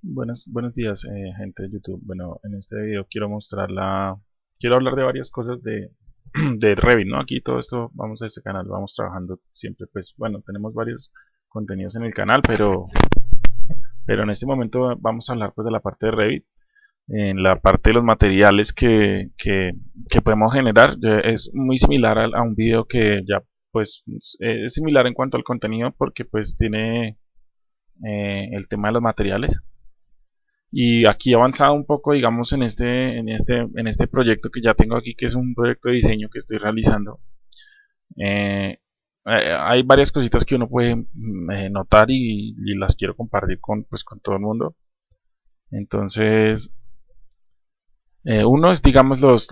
Buenos, buenos días, eh, gente de YouTube. Bueno, en este video quiero mostrar la... Quiero hablar de varias cosas de, de Revit, ¿no? Aquí todo esto, vamos a este canal, vamos trabajando siempre, pues, bueno, tenemos varios contenidos en el canal, pero, pero en este momento vamos a hablar, pues, de la parte de Revit. En la parte de los materiales que, que, que podemos generar, es muy similar a, a un video que ya, pues, es similar en cuanto al contenido, porque, pues, tiene... Eh, el tema de los materiales y aquí avanzado un poco digamos en este en este en este proyecto que ya tengo aquí que es un proyecto de diseño que estoy realizando. Eh, eh, hay varias cositas que uno puede mm, eh, notar y, las quiero compartir con pues con todo el mundo. Entonces uno es digamos los,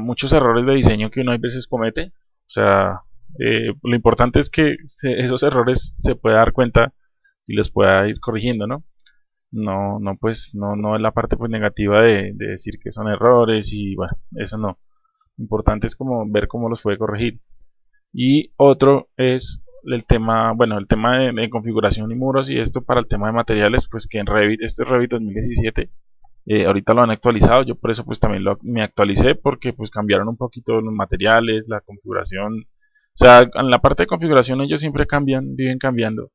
muchos errores de diseño que uno a veces comete. O sea lo importante es que esos errores se pueda dar cuenta y los pueda ir corrigiendo no no, no pues no, no es la parte pues negativa de, decir que son errores y bueno, eso no. Importante es como ver cómo los puede corregir. Y otro es el tema, bueno, el tema de, configuración y muros y esto para el tema de materiales, pues que en Revit, este es Revit 2017, eh, ahorita lo han actualizado, yo por eso pues también lo, me actualicé porque pues cambiaron un poquito los materiales, la configuración, o sea, en la parte de configuración ellos siempre cambian, viven cambiando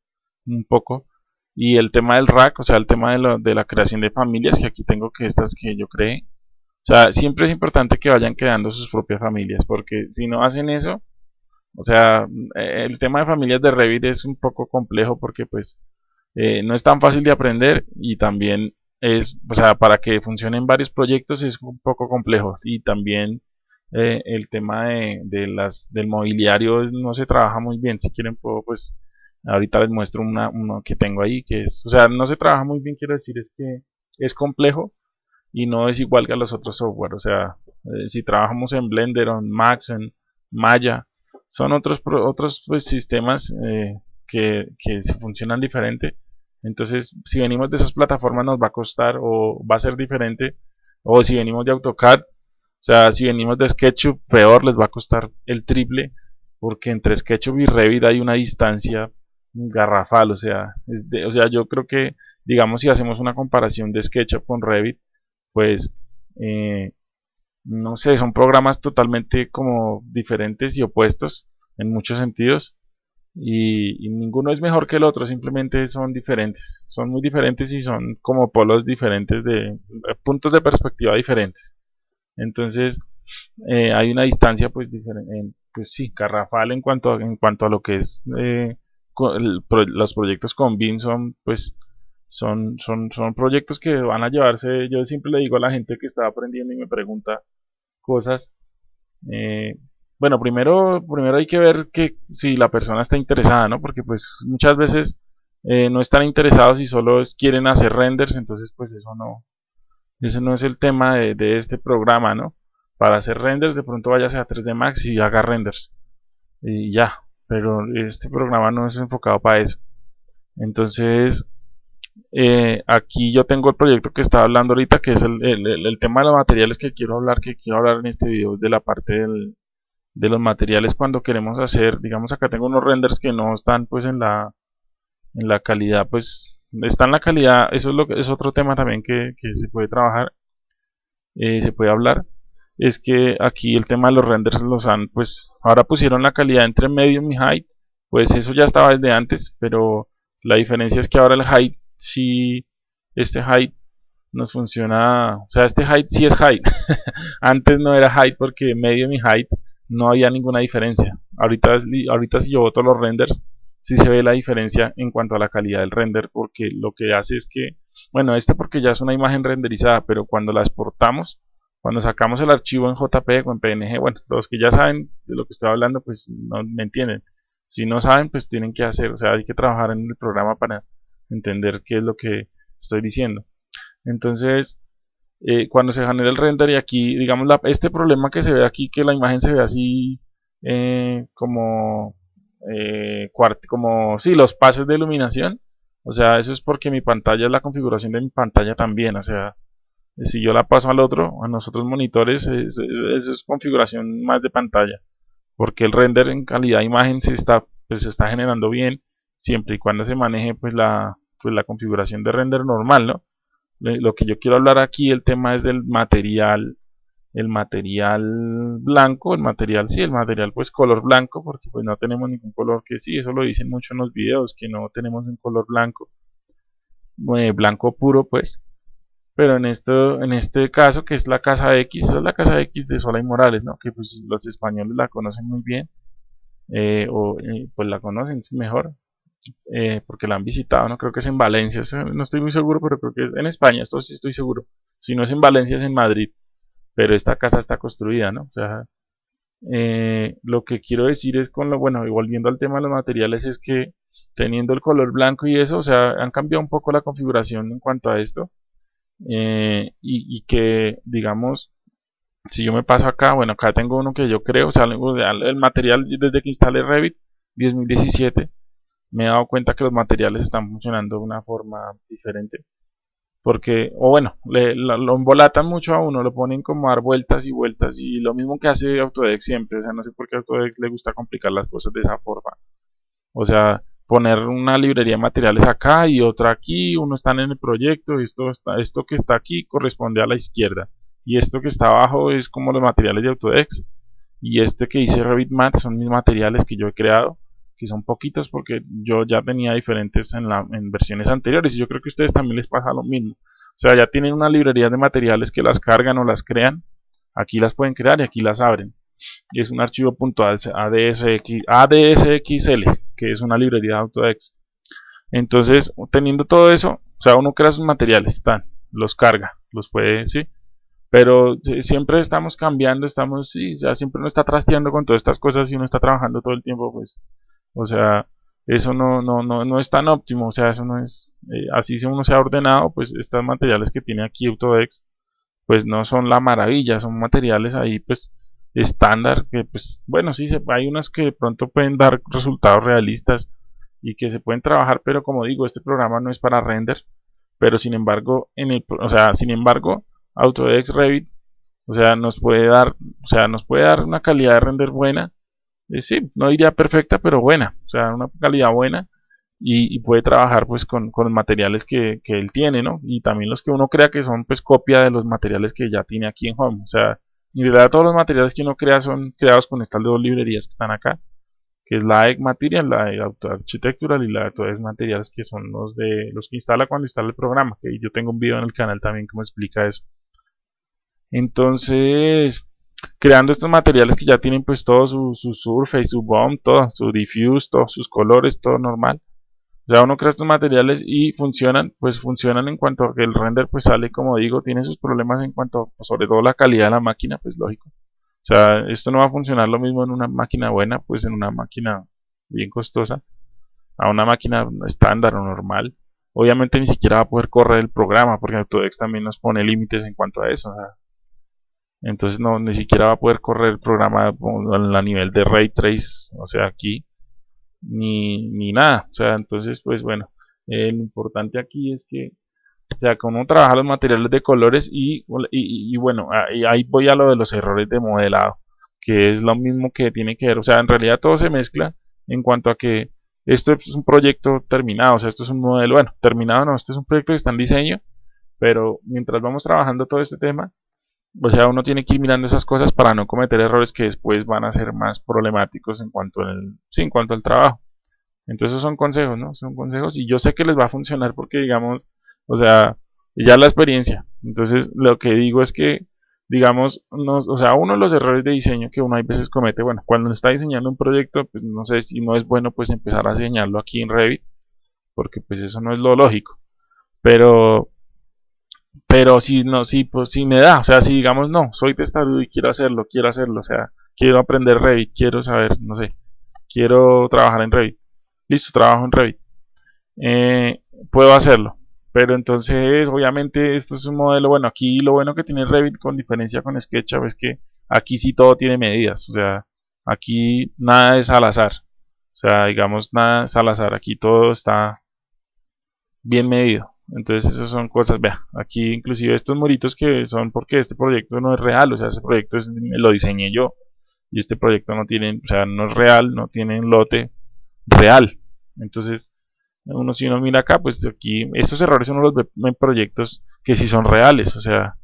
un poco, y el tema del rack, o sea, el tema de, de la creación de familias, que aquí tengo que estas que yo creé. O sea, siempre es importante que vayan creando sus propias familias, porque si no hacen eso, o sea, eh, el tema de familias de Revit es un poco complejo porque pues eh, no es tan fácil de aprender y también es, o sea, para que funcionen varios proyectos es un poco complejo y también eh, el tema de, las, del mobiliario no se trabaja muy bien. Si quieren puedo pues Ahorita les muestro una, uno que tengo ahí, que es, o sea, no se trabaja muy bien, quiero decir, es que es complejo y no es igual que a los otros software. O sea, eh, si trabajamos en Blender en Max, en Maya, son otros, otros pues, sistemas eh, que, que funcionan diferente. Entonces, si venimos de esas plataformas nos va a costar o va a ser diferente. O si venimos de AutoCAD, o sea, si venimos de SketchUp, peor les va a costar el triple. Porque entre SketchUp y Revit hay una distancia garrafal, o sea, o sea, yo creo que, digamos, si hacemos una comparación de SketchUp con Revit, pues, eh, no sé, son programas totalmente como diferentes y opuestos en muchos sentidos, y, ninguno es mejor que el otro, simplemente son diferentes, son muy diferentes y son como polos diferentes de eh, puntos de perspectiva diferentes. Entonces, eh, hay una distancia, pues, pues sí, garrafal en cuanto a, en cuanto a lo que es los proyectos con BIM son, pues, son, son, son proyectos que van a llevarse, yo siempre le digo a la gente que está aprendiendo y me pregunta cosas, eh, bueno, primero, primero hay que ver que si la persona está interesada, ¿no? Porque pues muchas veces eh, no están interesados y solo quieren hacer renders, entonces pues eso no, ese no es el tema de, este programa, ¿no? Para hacer renders de pronto váyase a 3D Max y haga renders y ya, pero este programa no es enfocado para eso. Entonces, eh, aquí yo tengo el proyecto que estaba hablando ahorita, que es el, tema de los materiales que quiero hablar, que quiero hablar en este video, de la parte de los materiales cuando queremos hacer, digamos acá tengo unos renders que no están pues en la, en la calidad, pues está en la calidad, eso es, lo que, es otro tema también que, se puede trabajar, eh, se puede hablar es que aquí el tema de los renders los han, pues ahora pusieron la calidad entre medium y height, pues eso ya estaba desde antes, pero la diferencia es que ahora el height si este height nos funciona, o sea, este height sí es height, antes no era height porque medium y height no había ninguna diferencia, ahorita, ahorita si yo boto los renders, sí se ve la diferencia en cuanto a la calidad del render, porque lo que hace es que, bueno, este porque ya es una imagen renderizada, pero cuando la exportamos, cuando sacamos el archivo en JPG o en PNG, bueno, los que ya saben de lo que estoy hablando, pues no me entienden. Si no saben, pues tienen que hacer, o sea, hay que trabajar en el programa para entender qué es lo que estoy diciendo. Entonces, eh, cuando se genera el render y aquí, digamos, este problema que se ve aquí, que la imagen se ve así eh, como, eh, como, sí, los pases de iluminación, o sea, eso es porque mi pantalla es la configuración de mi pantalla también, o sea, si yo la paso al otro, a nosotros monitores, eso es, configuración más de pantalla. Porque el render en calidad de imagen se está, pues, se está generando bien, siempre y cuando se maneje pues la, pues, la configuración de render normal, ¿no? lo que yo quiero hablar aquí, el tema es del material, el material blanco, el material, sí, el material pues color blanco, porque pues no tenemos ningún color que sí, eso lo dicen mucho en los videos, que no tenemos un color blanco, eh, blanco puro pues, pero en esto en este caso que es la casa X es la casa X de Sola y Morales no que pues los españoles la conocen muy bien eh, o eh, pues la conocen mejor eh, porque la han visitado no creo que es en Valencia no estoy muy seguro pero creo que es en España esto sí estoy seguro. Si no es en Valencia es en Madrid pero esta casa está construida no o sea lo que quiero decir es con lo bueno y volviendo al tema de los materiales es que teniendo el color blanco y eso o sea han cambiado un poco la configuración en cuanto a esto eh, y, que digamos si yo me paso acá bueno acá tengo uno que yo creo o sea el material desde que instalé Revit 2017 me he dado cuenta que los materiales están funcionando de una forma diferente. Porque o bueno le, lo, embolatan mucho a uno lo ponen como a dar vueltas y vueltas y lo mismo que hace Autodesk siempre o sea no sé por qué Autodesk le gusta complicar las cosas de esa forma. O sea poner una librería de materiales acá y otra aquí, uno está en el proyecto, esto, está, esto que está aquí corresponde a la izquierda. Y esto que está abajo es como los materiales de Autodesk. Y este que hice Revit Mat son mis materiales que yo he creado que son poquitos porque yo ya tenía diferentes en, la, en versiones anteriores. Y yo creo que a ustedes también les pasa lo mismo. O sea ya tienen una librería de materiales que las cargan o las crean. Aquí las pueden crear y aquí las abren. Y es un archivo .adsx, ADSXL, que es una librería de Autodesk. Entonces, teniendo todo eso, o sea, uno crea sus materiales, están, los carga, los puede, sí, pero siempre estamos cambiando, estamos, sí, o sea, siempre uno está trasteando con todas estas cosas y uno está trabajando todo el tiempo, pues, o sea, eso no, no, no, no es tan óptimo, o sea, eso no es, eh, así si uno se ha ordenado, pues estos materiales que tiene aquí Autodesk, pues no son la maravilla, son materiales ahí, pues, estándar, que pues bueno, sí, hay unas que de pronto pueden dar resultados realistas y que se pueden trabajar, pero como digo, este programa no es para render, pero sin embargo, en el, o sea, sin embargo, Autodesk Revit, o sea, nos puede dar, o sea, nos puede dar una calidad de render buena, eh, sí, no diría perfecta, pero buena, o sea, una calidad buena y, puede trabajar pues con, con materiales que, que, él tiene, ¿no? Y también los que uno crea que son pues copia de los materiales que ya tiene aquí en Home, o sea, en realidad todos los materiales que uno crea son creados con estas dos librerías que están acá, que es la Egg Material, la Auto Architectural y la Autodesk Materials, que son los de los que instala cuando instala el programa, que yo tengo un video en el canal también que me explica eso. Entonces, creando estos materiales que ya tienen pues todo su, su surface, su bomb, todo, su diffuse, todos sus colores, todo normal ya uno crea estos materiales y funcionan, pues funcionan en cuanto a que el render pues sale como digo, tiene sus problemas en cuanto sobre todo la calidad de la máquina, pues lógico. O sea, esto no va a funcionar lo mismo en una máquina buena, pues en una máquina bien costosa, a una máquina estándar o normal. Obviamente ni siquiera va a poder correr el programa, porque Autodesk también nos pone límites en cuanto a eso. entonces no, ni siquiera va a poder correr el programa a nivel de Ray Trace, o sea, aquí ni, ni nada. O sea, entonces, pues bueno, eh, lo importante aquí es que, o sea, uno trabaja los materiales de colores y, y, bueno, ahí voy a lo de los errores de modelado, que es lo mismo que tiene que ver, o sea, en realidad todo se mezcla en cuanto a que esto es un proyecto terminado, o sea, esto es un modelo, bueno, terminado no, este es un proyecto que está en diseño, pero mientras vamos trabajando todo este tema, o sea, uno tiene que ir mirando esas cosas para no cometer errores que después van a ser más problemáticos en cuanto al, sí, en cuanto al trabajo. Entonces son consejos, ¿no? Son consejos y yo sé que les va a funcionar porque digamos, o sea, ya la experiencia. Entonces lo que digo es que, digamos, no, o sea, uno de los errores de diseño que uno a veces comete, bueno, cuando está diseñando un proyecto, pues no sé si no es bueno pues empezar a diseñarlo aquí en Revit, porque pues eso no es lo lógico. Pero pero si no, si, pues, si me da, o sea, si digamos no, soy testarudo y quiero hacerlo, quiero hacerlo, o sea, quiero aprender Revit, quiero saber, no sé, quiero trabajar en Revit, listo, trabajo en Revit, eh, puedo hacerlo, pero entonces obviamente esto es un modelo, bueno, aquí lo bueno que tiene Revit con diferencia con SketchUp es que aquí sí todo tiene medidas, o sea, aquí nada es al azar, o sea, digamos nada es al azar, aquí todo está bien medido. Entonces esas son cosas, vea, aquí inclusive estos muritos que son porque este proyecto no es real, o sea, ese proyecto lo diseñé yo y este proyecto no tiene, o sea, no es real, no tiene un lote real. Entonces, uno si uno mira acá, pues aquí estos errores uno los ve en proyectos que sí son reales, o sea,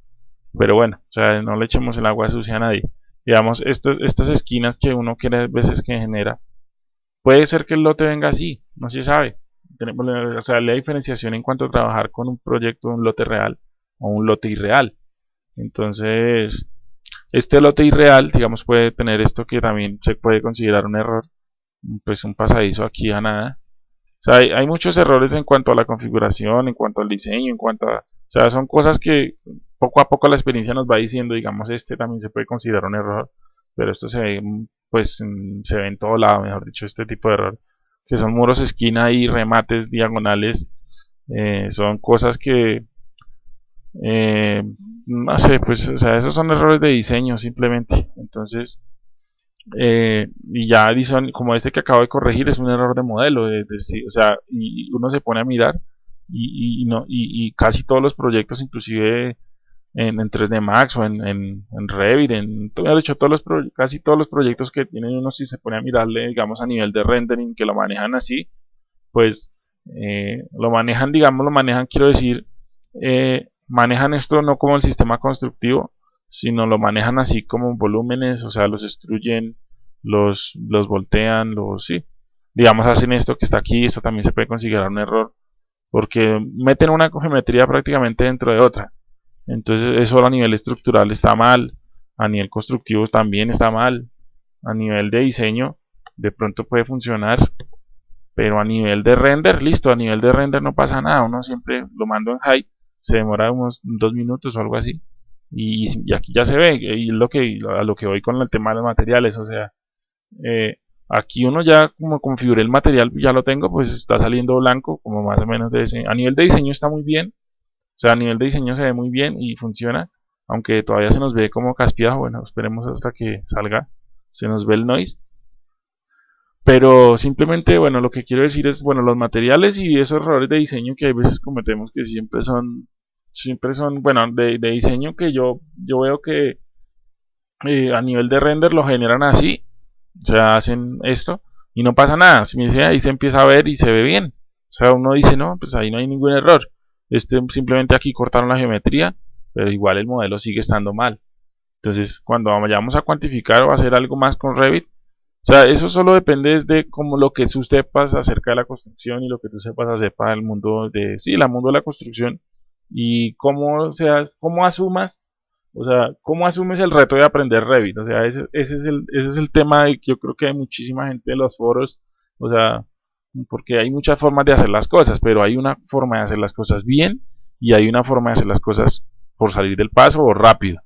pero bueno, o sea, no le echemos el agua sucia a nadie. Digamos, estos, estas esquinas que uno quiere veces que genera, puede ser que el lote venga así, no se sabe. O sea, la diferenciación en cuanto a trabajar con un proyecto, un lote real o un lote irreal. Entonces, este lote irreal, digamos, puede tener esto que también se puede considerar un error, pues un pasadizo aquí a nada. O sea, hay, muchos errores en cuanto a la configuración, en cuanto al diseño, en cuanto a... O sea, son cosas que poco a poco la experiencia nos va diciendo, digamos, este también se puede considerar un error, pero esto se ve, pues, se ve en todo lado, mejor dicho, este tipo de error, que son muros esquina y remates diagonales, eh, son cosas que eh, no sé, pues, o sea, esos son errores de diseño simplemente. Entonces, eh, y ya dicen, como este que acabo de corregir, es un error de modelo. o sea, y uno se pone a mirar y, no, y, casi todos los proyectos, inclusive en, en 3D Max o en, Revit, en hecho, todos los casi todos los proyectos que tienen uno, si se pone a mirarle, digamos, a nivel de rendering, que lo manejan así, pues eh, lo manejan, digamos, lo manejan, quiero decir, eh, manejan esto no como el sistema constructivo, sino lo manejan así como volúmenes, o sea, los destruyen, los, los voltean, los, sí, digamos, hacen esto que está aquí, esto también se puede considerar un error, porque meten una geometría prácticamente dentro de otra. Entonces eso a nivel estructural está mal, a nivel constructivo también está mal, a nivel de diseño de pronto puede funcionar, pero a nivel de render, listo, a nivel de render no pasa nada, uno siempre lo mando en height se demora unos dos minutos o algo así. Y, aquí ya se ve, y lo que, a lo que voy con el tema de los materiales, o sea, eh, aquí uno ya como configuré el material, ya lo tengo, pues está saliendo blanco, como más o menos de ese. A nivel de diseño está muy bien, sea, a nivel de diseño se ve muy bien y funciona, aunque todavía se nos ve como caspiado, bueno, esperemos hasta que salga, se nos ve el noise. Pero simplemente, bueno, lo que quiero decir es, bueno, los materiales y esos errores de diseño que hay veces cometemos que siempre son siempre son, bueno, de, diseño que yo, yo veo que eh, a nivel de render lo generan así, o sea, hacen esto y no pasa nada, si me dice ahí se empieza a ver y se ve bien, o sea, uno dice, no, pues ahí no hay ningún error, este simplemente aquí cortaron la geometría, pero igual el modelo sigue estando mal. Entonces, cuando vayamos a cuantificar o hacer algo más con Revit, o sea, eso solo depende de como lo que tú sepas acerca de la construcción y lo que tú sepas acerca del mundo de, sí, el mundo de la construcción y cómo, seas, cómo asumas, o sea, cómo asumes el reto de aprender Revit, o sea, ese, ese, es, el, ese es el tema de que yo creo que hay muchísima gente en los foros, o sea, porque hay muchas formas de hacer las cosas, pero hay una forma de hacer las cosas bien y hay una forma de hacer las cosas por salir del paso o rápido.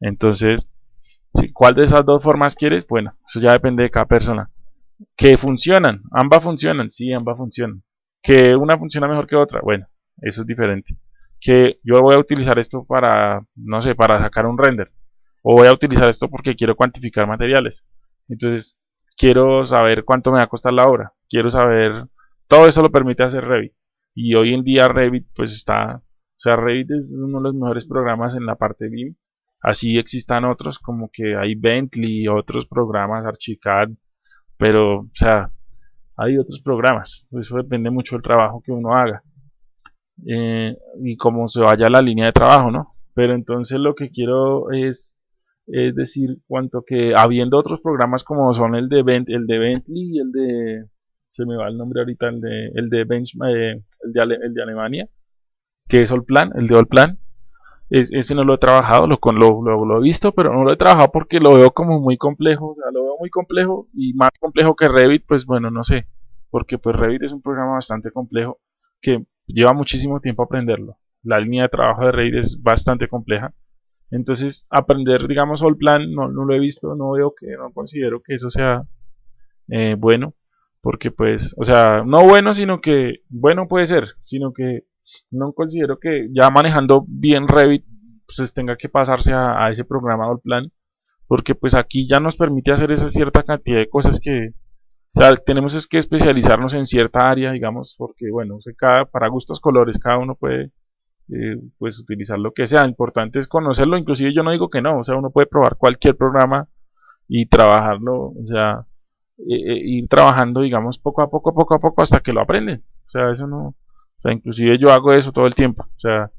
Entonces, ¿cuál de esas dos formas quieres? Bueno, eso ya depende de cada persona. Que funcionan, ambas funcionan, sí, ambas funcionan. Que una funciona mejor que otra, bueno, eso es diferente que yo voy a utilizar esto para, no sé, para sacar un render. O voy a utilizar esto porque quiero cuantificar materiales. Entonces, quiero saber cuánto me va a costar la obra. Quiero saber, todo eso lo permite hacer Revit. Y hoy en día Revit pues está, o sea, Revit es uno de los mejores programas en la parte BIM. Así existan otros como que hay Bentley, otros programas, Archicad, pero, o sea, hay otros programas. Eso depende mucho del trabajo que uno haga. Eh, y cómo se vaya la línea de trabajo, ¿no? Pero entonces lo que quiero es, es decir, cuanto que habiendo otros programas como son el de, el de Bentley y el de, se me va el nombre ahorita, el de, el de, eh, el, de el de Alemania, que es Allplan, el de Allplan, ese no lo he trabajado, lo, lo, lo, he visto, pero no lo he trabajado porque lo veo como muy complejo, o sea, lo veo muy complejo y más complejo que Revit, pues bueno, no sé, porque pues Revit es un programa bastante complejo que lleva muchísimo tiempo aprenderlo. La línea de trabajo de Revit es bastante compleja. Entonces, aprender, digamos, el plan, no, no, lo he visto, no veo que, no considero que eso sea eh, bueno. Porque, pues, o sea, no bueno, sino que, bueno puede ser, sino que no considero que ya manejando bien Revit, pues tenga que pasarse a, ese programa el plan. Porque, pues, aquí ya nos permite hacer esa cierta cantidad de cosas que, o sea, tenemos es que especializarnos en cierta área, digamos, porque bueno, cada, para gustos colores cada uno puede eh, pues utilizar lo que sea. Importante es conocerlo, inclusive yo no digo que no, o sea, uno puede probar cualquier programa y trabajarlo, o sea, eh, eh, ir trabajando, digamos, poco a poco, poco a poco hasta que lo aprenden. O sea, eso no, o sea, inclusive yo hago eso todo el tiempo, o sea,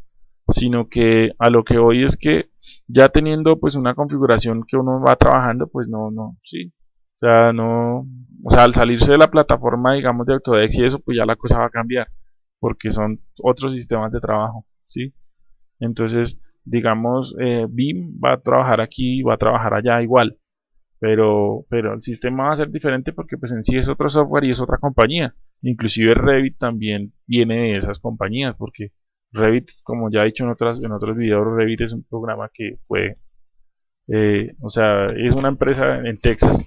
sino que a lo que voy es que ya teniendo pues una configuración que uno va trabajando, pues no, no, sí, o sea, no, o sea, al salirse de la plataforma, digamos, de Autodesk y eso, pues ya la cosa va a cambiar, porque son otros sistemas de trabajo, ¿sí? Entonces, digamos, eh, BIM va a trabajar aquí, va a trabajar allá igual, pero, pero el sistema va a ser diferente porque pues en sí es otro software y es otra compañía. Inclusive Revit también viene de esas compañías, porque Revit, como ya he dicho en, otras, en otros videos, Revit es un programa que fue, eh, o sea, es una empresa en Texas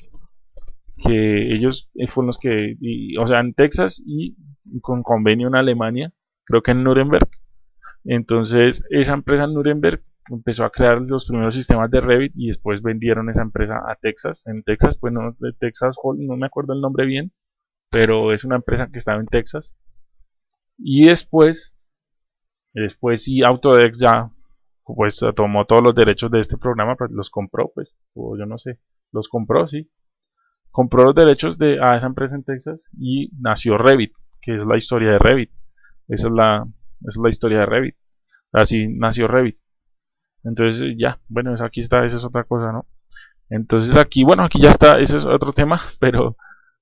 que ellos fueron los que, o sea, en Texas y con convenio en Alemania, creo que en Nuremberg. Entonces, esa empresa en Nuremberg empezó a crear los primeros sistemas de Revit y después vendieron esa empresa a Texas. En Texas, pues no, de Texas no me acuerdo el nombre bien, pero es una empresa que estaba en Texas. Y después, después sí, Autodesk ya pues tomó todos los derechos de este programa, pues los compró, pues, o yo no sé, los compró, sí. Compró los derechos de a esa empresa en Texas y nació Revit, que es la historia de Revit. Esa es la, esa es la historia de Revit. Así nació Revit. Entonces ya, bueno, aquí está, esa es otra cosa, ¿no? Entonces aquí, bueno, aquí ya está, ese es otro tema, pero,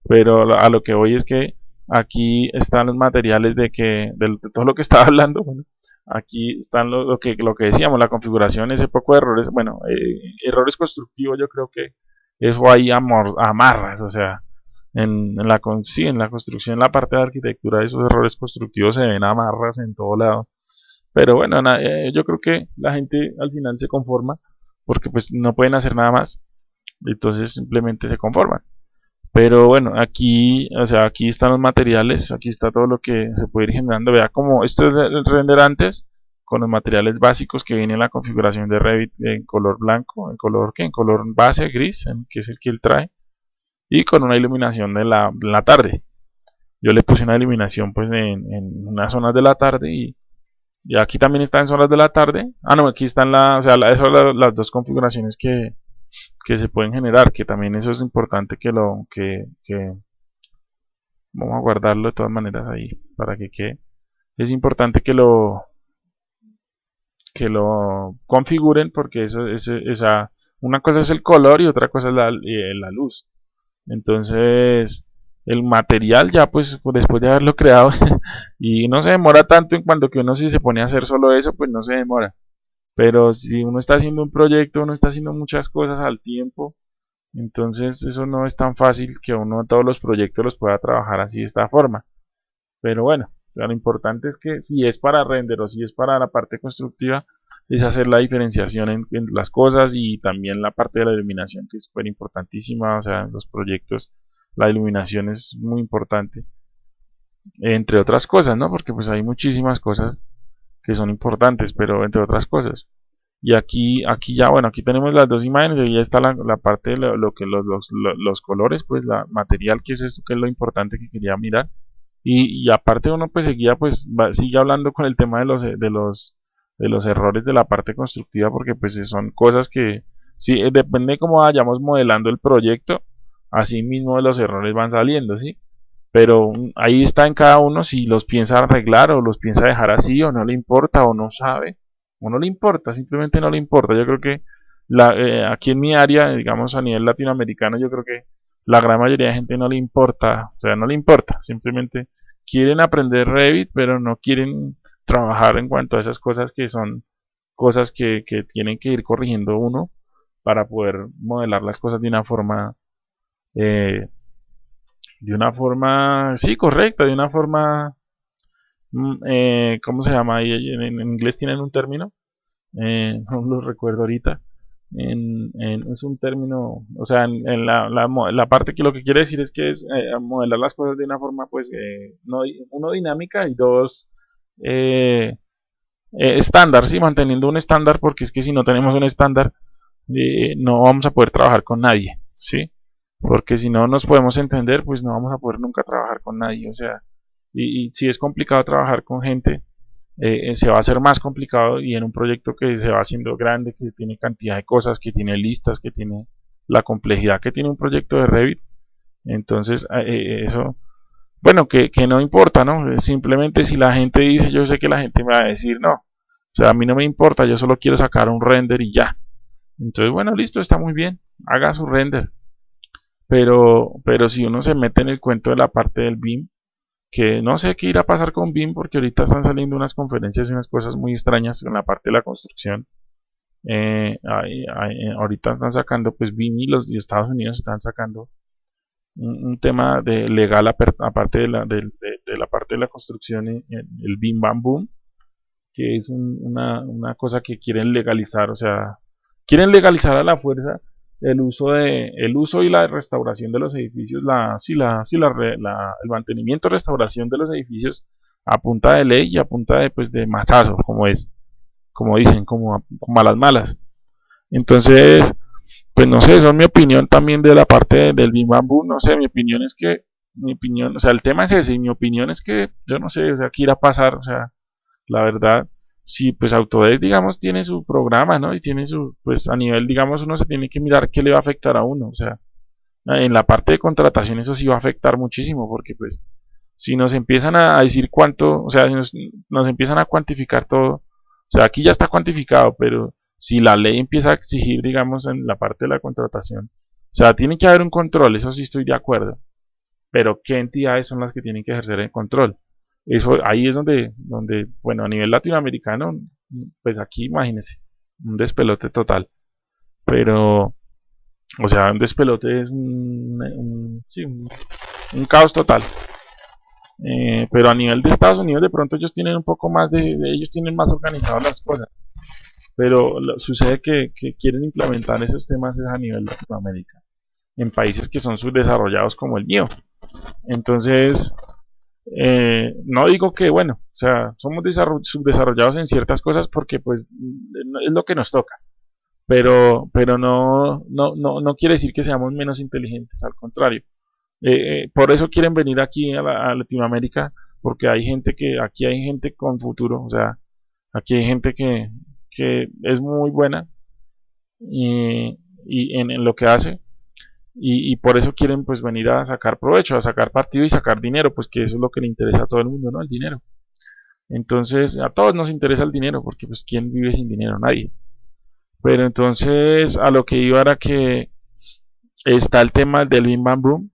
pero a lo que voy es que aquí están los materiales de que, de, todo lo que estaba hablando, bueno, aquí están lo, que, lo que decíamos, la configuración, ese poco de errores, bueno, eh, errores constructivos, yo creo que eso ahí amarras, o sea, en, la, sí, en la construcción, en la parte de arquitectura, esos errores constructivos se ven amarras en todo lado. Pero bueno, eh, yo creo que la gente al final se conforma porque pues no pueden hacer nada más. Entonces simplemente se conforman. Pero bueno, aquí, o sea, aquí están los materiales, aquí está todo lo que se puede ir generando. Vea como este es el render antes con los materiales básicos que viene en la configuración de Revit en color blanco, en color que en color base gris, que es el que él trae, y con una iluminación de la, la tarde. Yo le puse una iluminación pues en, en unas zonas de la tarde y y aquí también está en zonas de la tarde. Ah, no, aquí están la, o sea, las dos configuraciones que, que, se pueden generar, que también eso es importante que lo, que, que, vamos a guardarlo de todas maneras ahí, para que quede. Es importante que lo, que lo configuren, porque eso es, esa, una cosa es el color y otra cosa es la, eh, la luz. Entonces, el material ya pues después de haberlo creado y no se demora tanto en cuanto que uno si se pone a hacer solo eso pues no se demora. Pero si uno está haciendo un proyecto uno está haciendo muchas cosas al tiempo entonces eso no es tan fácil que uno todos los proyectos los pueda trabajar así de esta forma. Pero bueno lo importante es que si es para render o si es para la parte constructiva es hacer la diferenciación en, las cosas y también la parte de la iluminación que es súper importantísima o sea los proyectos la iluminación es muy importante entre otras cosas no porque pues hay muchísimas cosas que son importantes pero entre otras cosas. Y aquí aquí ya bueno aquí tenemos las dos imágenes y ya está la, parte de lo, que los, los, colores pues la material que es esto que es lo importante que quería mirar. Y, aparte uno pues seguía pues sigue hablando con el tema de los de los de los errores de la parte constructiva porque pues son cosas que sí depende de cómo vayamos modelando el proyecto así mismo los errores van saliendo, ¿sí? Pero ahí está en cada uno si los piensa arreglar o los piensa dejar así o no le importa o no sabe o no le importa, simplemente no le importa. Yo creo que la, eh, aquí en mi área, digamos a nivel latinoamericano, yo creo que la gran mayoría de gente no le importa, o sea, no le importa, simplemente quieren aprender Revit, pero no quieren trabajar en cuanto a esas cosas que son cosas que, que tienen que ir corrigiendo uno para poder modelar las cosas de una forma eh, de una forma, sí, correcta, de una forma, mm, eh, ¿cómo se llama? En, en, inglés tienen un término, eh, no lo recuerdo ahorita, en, es un término, o sea, en, la, la, parte que lo que quiere decir es que es modelar las cosas de una forma, pues, no, uno dinámica y dos estándar, sí, manteniendo un estándar, porque es que si no tenemos un estándar, no vamos a poder trabajar con nadie, ¿sí? Porque si no nos podemos entender, pues no vamos a poder nunca trabajar con nadie, o sea, y, si es complicado trabajar con gente, eh, eh, se va a hacer más complicado y en un proyecto que se va haciendo grande, que tiene cantidad de cosas, que tiene listas, que tiene la complejidad que tiene un proyecto de Revit, entonces eh, eso bueno, que, que no importa, ¿no? Simplemente si la gente dice, yo sé que la gente me va a decir no. O sea, a mí no me importa, yo solo quiero sacar un render y ya. Entonces, bueno, listo, está muy bien, haga su render. Pero, pero si uno se mete en el cuento de la parte del BIM, que no sé qué irá a pasar con BIM, porque ahorita están saliendo unas conferencias y unas cosas muy extrañas en la parte de la construcción. Eh, eh, ahorita están sacando, pues BIM y los Estados Unidos están sacando un, tema de legal aparte de la, de, la parte de la construcción, el BIM Bam Boom, que es una, una cosa que quieren legalizar, o sea, quieren legalizar a la fuerza el uso de el uso y la restauración de los edificios la sí la sí la, el mantenimiento restauración de los edificios a punta de ley y a punta de pues de mazazo como es como dicen como, como a las malas. Entonces pues no sé eso es mi opinión también de la parte del Bim Bamboo no sé mi opinión es que mi opinión o sea el tema es ese y mi opinión es que yo no sé o sea qué irá a pasar o sea la verdad si pues Autodesk, digamos, tiene su programa, ¿no? Y tiene su, pues a nivel, digamos, uno se tiene que mirar qué le va a afectar a uno, o sea, en la parte de contratación eso sí va a afectar muchísimo, porque pues si nos empiezan a decir cuánto, o sea, si nos, nos empiezan a cuantificar todo, o sea, aquí ya está cuantificado, pero si la ley empieza a exigir, digamos, en la parte de la contratación, o sea, tiene que haber un control, eso sí estoy de acuerdo, pero ¿qué entidades son las que tienen que ejercer el control? Eso, ahí es donde, donde, bueno, a nivel latinoamericano, pues aquí imagínense, un despelote total. Pero, o sea, un despelote es un, sí, un, caos total. Eh, pero a nivel de Estados Unidos de pronto ellos tienen un poco más de, ellos tienen más organizadas las cosas. Pero sucede que, que, quieren implementar esos temas a nivel de Latinoamérica, en países que son subdesarrollados como el mío. Entonces, eh, no digo que, bueno, o sea, somos subdesarrollados en ciertas cosas porque pues es lo que nos toca. Pero, pero no, no, no, no quiere decir que seamos menos inteligentes, al contrario. Eh, eh, por eso quieren venir aquí a, Latinoamérica, porque hay gente que, aquí hay gente con futuro, o sea, aquí hay gente que, que es muy buena y, en, lo que hace y, por eso quieren pues venir a sacar provecho, a sacar partido y sacar dinero, pues que eso es lo que le interesa a todo el mundo, ¿no? El dinero. Entonces, a todos nos interesa el dinero, porque pues ¿quién vive sin dinero? Nadie. Pero entonces, a lo que iba era que está el tema del Bim Bam Boom.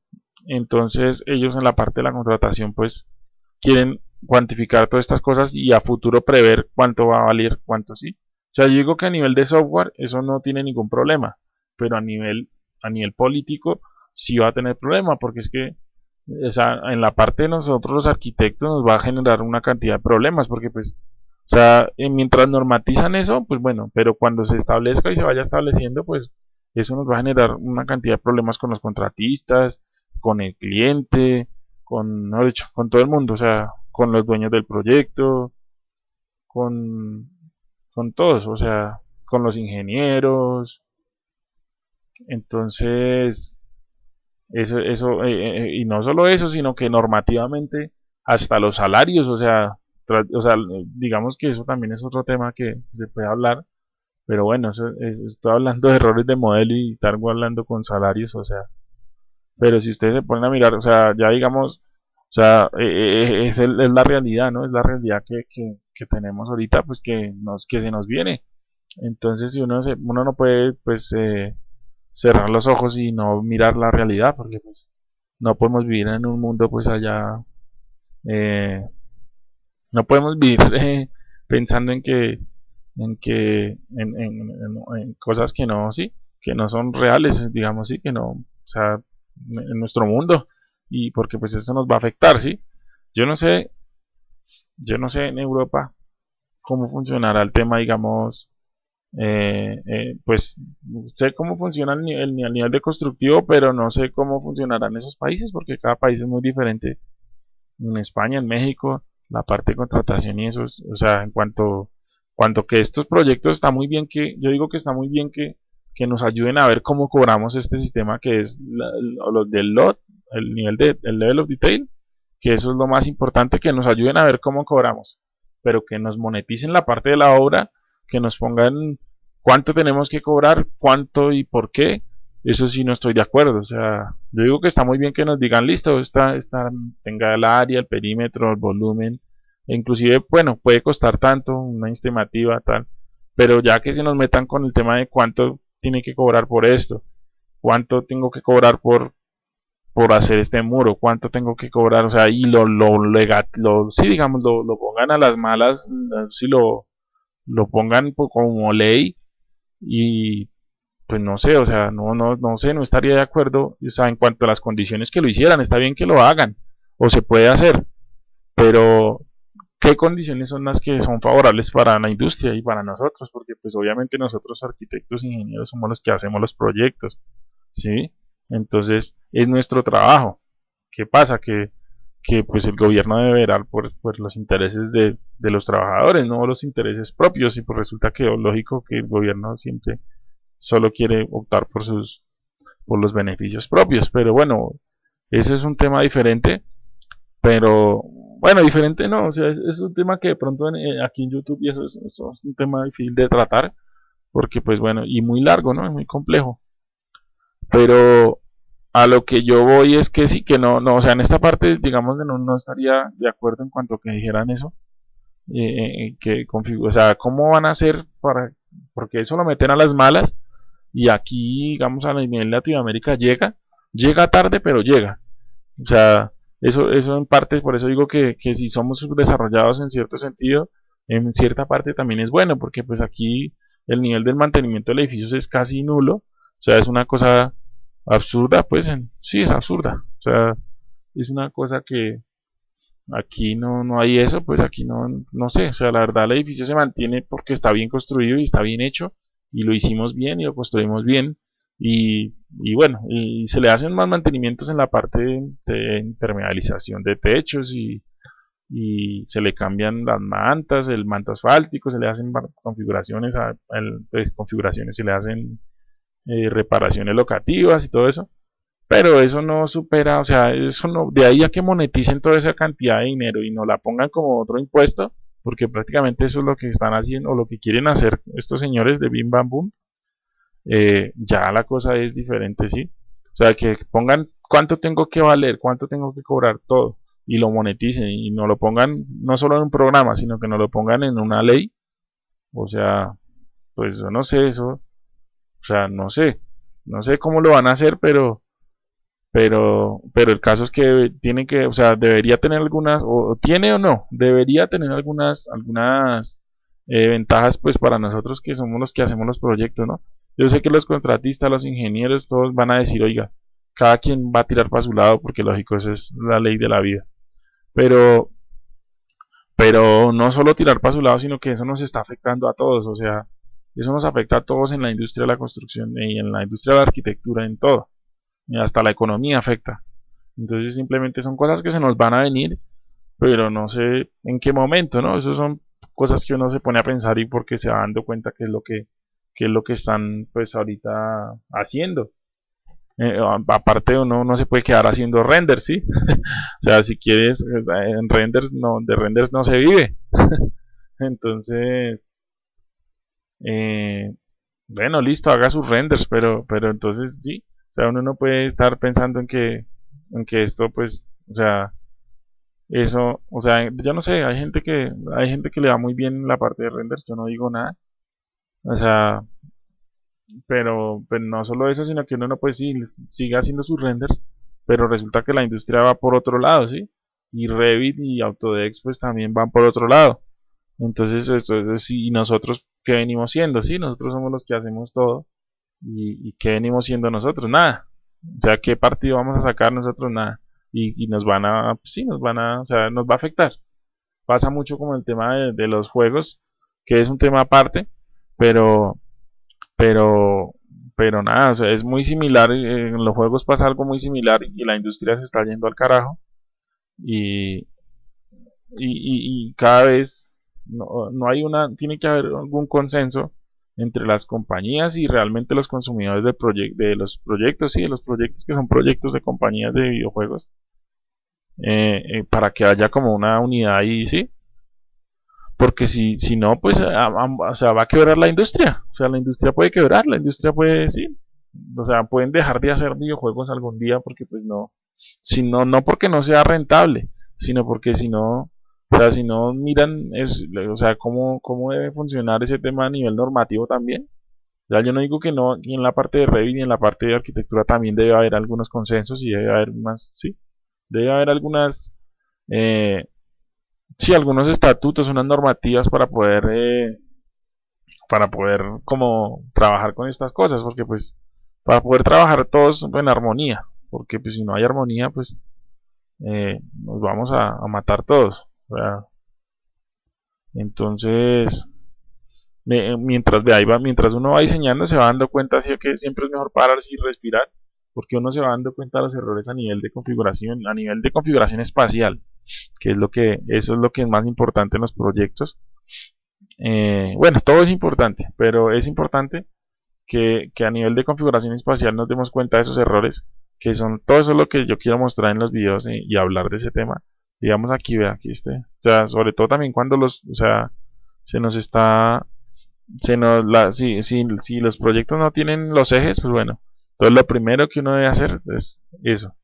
Entonces, ellos en la parte de la contratación, pues, quieren cuantificar todas estas cosas y a futuro prever cuánto va a valer, cuánto sí. O sea, yo digo que a nivel de software eso no tiene ningún problema, pero a nivel a nivel político sí va a tener problema, porque es que en la parte de nosotros los arquitectos nos va a generar una cantidad de problemas, porque pues, o sea, eh, mientras normatizan eso, pues bueno, pero cuando se establezca y se vaya estableciendo, pues eso nos va a generar una cantidad de problemas con los contratistas, con el cliente, con, no dicho, con todo el mundo, o sea, con los dueños del proyecto, con, con todos, o sea, con los ingenieros, entonces, eso, eso eh, eh, y no solo eso, sino que normativamente hasta los salarios, o sea, o sea, digamos que eso también es otro tema que se puede hablar, pero bueno, estoy hablando de errores de modelo y estar hablando con salarios, o sea, pero si ustedes se ponen a mirar, o sea, ya digamos, o sea, eh, es, la realidad, ¿no? Es la realidad que, que, que, tenemos ahorita, pues que, nos, que se nos viene. Entonces, si uno, se, uno no puede, pues, eh, cerrar los ojos y no mirar la realidad, porque pues no podemos vivir en un mundo pues allá, eh, no podemos vivir eh, pensando en que, en que, en, cosas que no, sí, que no son reales, digamos, sí, que no, o sea, en nuestro mundo, y porque pues esto nos va a afectar, sí. Yo no sé, yo no sé en Europa cómo funcionará el tema, digamos, eh, eh, pues sé cómo funciona el nivel, el nivel de constructivo, pero no sé cómo funcionará en esos países porque cada país es muy diferente. En España, en México, la parte de contratación y eso, o sea, en cuanto, cuanto que estos proyectos está muy bien que, yo digo que está muy bien que, que nos ayuden a ver cómo cobramos este sistema que es lo, del lot, el nivel de, el level of detail, que eso es lo más importante, que nos ayuden a ver cómo cobramos, pero que nos moneticen la parte de la obra que nos pongan cuánto tenemos que cobrar, cuánto y por qué, eso sí no estoy de acuerdo. O sea, yo digo que está muy bien que nos digan, listo, está, está, tenga el área, el perímetro, el volumen, e inclusive, bueno, puede costar tanto, una estimativa, tal, pero ya que se nos metan con el tema de cuánto tiene que cobrar por esto, cuánto tengo que cobrar por, por hacer este muro, cuánto tengo que cobrar, o sea, y lo, lo, legal, lo sí, digamos, lo, lo, pongan a las malas, si lo, lo pongan como ley y pues no sé, o sea, no, no, no sé, no estaría de acuerdo, o sea, en cuanto a las condiciones que lo hicieran, está bien que lo hagan, o se puede hacer, pero ¿qué condiciones son las que son favorables para la industria y para nosotros? Porque pues obviamente nosotros arquitectos, ingenieros somos los que hacemos los proyectos, ¿sí? Entonces es nuestro trabajo. ¿Qué pasa? Que, que pues el gobierno debe velar por, por los intereses de, de, los trabajadores, no los intereses propios, y pues resulta que lógico que el gobierno siempre solo quiere optar por sus por los beneficios propios, pero bueno, ese es un tema diferente, pero bueno, diferente no, o sea, es, un tema que de pronto eh, aquí en YouTube y eso, es un tema difícil de tratar, porque pues bueno, y muy largo, ¿no? Es muy complejo. Pero a lo que yo voy es que sí, que no, no, o sea, en esta parte, digamos, no, no estaría de acuerdo en cuanto que dijeran eso. Eh, eh que o sea, ¿cómo van a hacer para, porque eso lo meten a las malas y aquí, digamos, a nivel Latinoamérica llega, llega tarde, pero llega. O sea, eso, eso en parte, por eso digo que, que si somos desarrollados en cierto sentido, en cierta parte también es bueno, porque pues aquí el nivel del mantenimiento del edificio es casi nulo, o sea, es una cosa absurda, pues sí, es absurda, o sea, es una cosa que aquí no, no hay eso, pues aquí no, no sé, o sea, la verdad el edificio se mantiene porque está bien construido y está bien hecho, y lo hicimos bien y lo construimos bien, y, y, bueno, y se le hacen más mantenimientos en la parte de impermeabilización de techos y, y se le cambian las mantas, el manto asfáltico, se le hacen configuraciones, a, pues, configuraciones, se le hacen eh, reparaciones locativas y todo eso, pero eso no supera, o sea, eso no, de ahí a que moneticen toda esa cantidad de dinero y no la pongan como otro impuesto, porque prácticamente eso es lo que están haciendo o lo que quieren hacer estos señores de Bim Bam Boom, eh, ya la cosa es diferente, ¿sí? O sea, que pongan cuánto tengo que valer, cuánto tengo que cobrar todo y lo moneticen y no lo pongan no solo en un programa, sino que no lo pongan en una ley. O sea, pues yo no sé eso. O sea, no sé. No sé cómo lo van a hacer, pero pero pero el caso es que tiene que, o sea, debería tener algunas o tiene o no, debería tener algunas algunas eh, ventajas pues para nosotros que somos los que hacemos los proyectos, ¿no? Yo sé que los contratistas, los ingenieros, todos van a decir, oiga, cada quien va a tirar para su lado porque lógico, esa es la ley de la vida. Pero, pero no solo tirar para su lado, sino que eso nos está afectando a todos, o sea, eso nos afecta a todos en la industria de la construcción y en la industria de la arquitectura, en todo. Hasta la economía afecta. Entonces simplemente son cosas que se nos van a venir, pero no sé en qué momento, ¿no? Esas son cosas que uno se pone a pensar y porque se va dando cuenta que es lo que, que es lo que están pues ahorita haciendo. Eh, aparte uno no se puede quedar haciendo renders, ¿sí? o sea, si quieres, eh, en renders no, de renders no se vive. entonces, eh, bueno, listo, haga sus renders, pero, pero entonces sí, o sea, uno no puede estar pensando en que, en que esto, pues, o sea, eso, o sea, yo no sé, hay gente que, hay gente que le da muy bien la parte de renders, yo no digo nada, o sea, pero, pero no solo eso, sino que uno no puede sí, sigue haciendo sus renders, pero resulta que la industria va por otro lado, ¿sí? Y Revit y Autodex pues también van por otro lado. Entonces, esto, y nosotros, ¿qué venimos siendo? Sí, nosotros somos los que hacemos todo. ¿Y, y qué venimos siendo nosotros? Nada. O sea, ¿qué partido vamos a sacar nosotros? Nada. Y, nos van a, sí, nos van a, o sea, nos va a afectar. Pasa mucho como el tema de, los juegos, que es un tema aparte, pero, pero pero nada, o sea, es muy similar, en los juegos pasa algo muy similar y la industria se está yendo al carajo y, y, cada vez no, no, hay una, tiene que haber algún consenso entre las compañías y realmente los consumidores de, de los proyectos, sí, de los proyectos que son proyectos de compañías de videojuegos, eh, eh, para que haya como una unidad ahí, sí, porque si, si no, pues o sea, va a quebrar la industria. O sea, la industria puede quebrar, la industria puede, sí. o sea, pueden dejar de hacer videojuegos algún día porque pues no, si no, no porque no sea rentable, sino porque si no, o sea, si no miran, o sea, cómo, cómo debe funcionar ese tema a nivel normativo también. O sea, yo no digo que no, y en la parte de Revit y en la parte de arquitectura también debe haber algunos consensos y debe haber unas, sí, debe haber algunas, eh, sí, algunos estatutos, unas normativas para poder, eh, para poder como trabajar con estas cosas, porque pues, para poder trabajar todos en armonía, porque pues si no hay armonía, pues eh, nos vamos a, matar todos. Entonces, mientras de ahí va, mientras uno va diseñando, se va dando cuenta así que siempre es mejor pararse y respirar, porque uno se va dando cuenta de los errores a nivel de configuración, a nivel de configuración espacial, que es lo que, eso es lo que es más importante en los proyectos. Eh, bueno, todo es importante, pero es importante que, a nivel de configuración espacial nos demos cuenta de esos errores, que son todo eso es lo que yo quiero mostrar en los videos y, hablar de ese tema. Digamos aquí, vea, aquí este, o sea, sobre todo también cuando los, o sea, se nos está, se nos, la, si, si, si los proyectos no tienen los ejes, pues bueno, entonces lo primero que uno debe hacer es eso.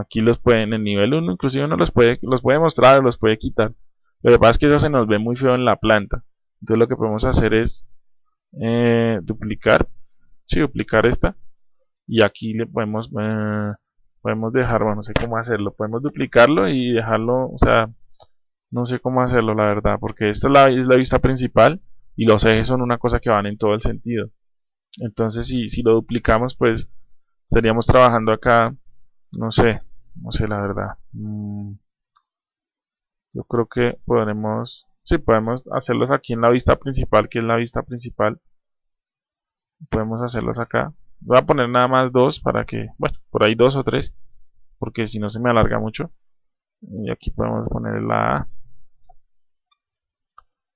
Aquí los pueden, en el nivel 1, inclusive uno los puede, los puede mostrar o los puede quitar. Lo que pasa es que eso se nos ve muy feo en la planta. Entonces lo que podemos hacer es eh, duplicar, sí, duplicar esta y aquí le podemos eh, podemos dejar, bueno, no sé cómo hacerlo, podemos duplicarlo y dejarlo, o sea, no sé cómo hacerlo la verdad, porque esta es la, es la vista principal y los ejes son una cosa que van en todo el sentido. Entonces si, si lo duplicamos, pues estaríamos trabajando acá, no sé, no sé la verdad. Mm, yo creo que podremos Sí, podemos hacerlos aquí en la vista principal, que es la vista principal. Podemos hacerlos acá. Voy a poner nada más dos para que, bueno, por ahí dos o tres, porque si no se me alarga mucho. Y aquí podemos poner la A.